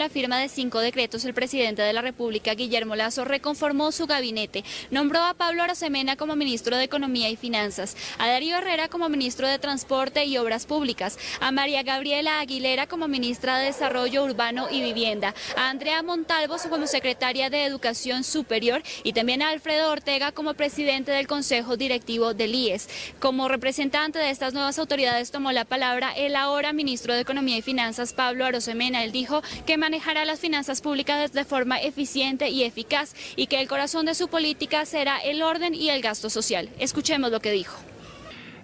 la firma de cinco decretos, el presidente de la República, Guillermo Lazo, reconformó su gabinete. Nombró a Pablo Arosemena como ministro de Economía y Finanzas, a Darío Herrera como ministro de Transporte y Obras Públicas, a María Gabriela Aguilera como ministra de Desarrollo Urbano y Vivienda, a Andrea Montalvos como secretaria de Educación Superior y también a Alfredo Ortega como presidente del Consejo Directivo del IES. Como representante de estas nuevas autoridades tomó la palabra el ahora ministro de Economía y Finanzas, Pablo Arosemena. Él dijo que manejará las finanzas públicas de forma eficiente y eficaz y que el corazón de su política será el orden y el gasto social. Escuchemos lo que dijo.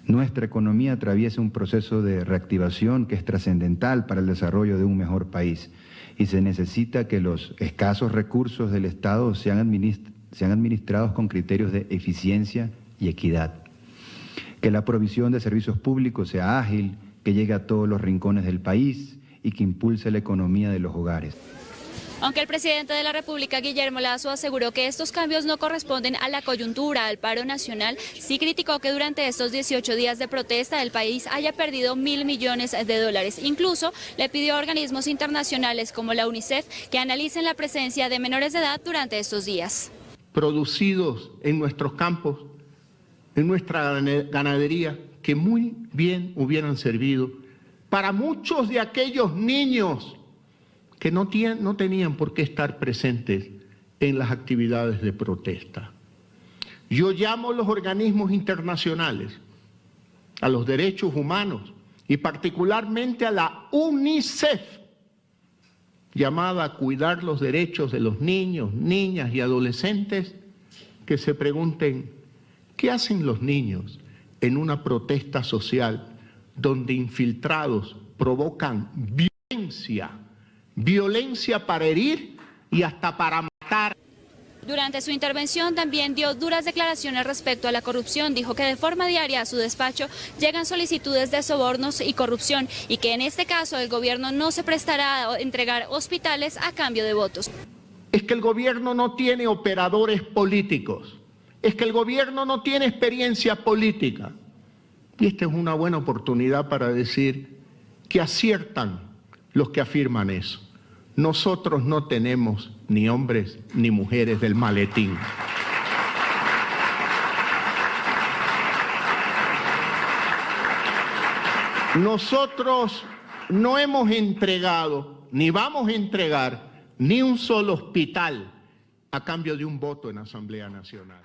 Nuestra economía atraviesa un proceso de reactivación que es trascendental para el desarrollo de un mejor país y se necesita que los escasos recursos del Estado sean, sean administrados con criterios de eficiencia y equidad. Que la provisión de servicios públicos sea ágil, que llegue a todos los rincones del país y que impulse la economía de los hogares. Aunque el presidente de la República, Guillermo Lazo, aseguró que estos cambios no corresponden a la coyuntura, al paro nacional, sí criticó que durante estos 18 días de protesta el país haya perdido mil millones de dólares. Incluso le pidió a organismos internacionales como la UNICEF que analicen la presencia de menores de edad durante estos días. Producidos en nuestros campos, en nuestra ganadería, que muy bien hubieran servido para muchos de aquellos niños que no, tenían por qué estar presentes en las actividades de protesta. Yo llamo a los organismos internacionales, a los derechos humanos y particularmente a la UNICEF, llamada a cuidar los derechos de los niños, niñas y adolescentes, que se pregunten, ¿qué hacen los niños en una protesta social donde infiltrados provocan violencia, violencia para herir y hasta para matar. Durante su intervención también dio duras declaraciones respecto a la corrupción. Dijo que de forma diaria a su despacho llegan solicitudes de sobornos y corrupción y que en este caso el gobierno no se prestará a entregar hospitales a cambio de votos. Es que el gobierno no tiene operadores políticos es que el gobierno no tiene experiencia política. Y esta es una buena oportunidad para decir que aciertan los que afirman eso. Nosotros no tenemos ni hombres ni mujeres del maletín. Nosotros no hemos entregado, ni vamos a entregar, ni un solo hospital a cambio de un voto en Asamblea Nacional.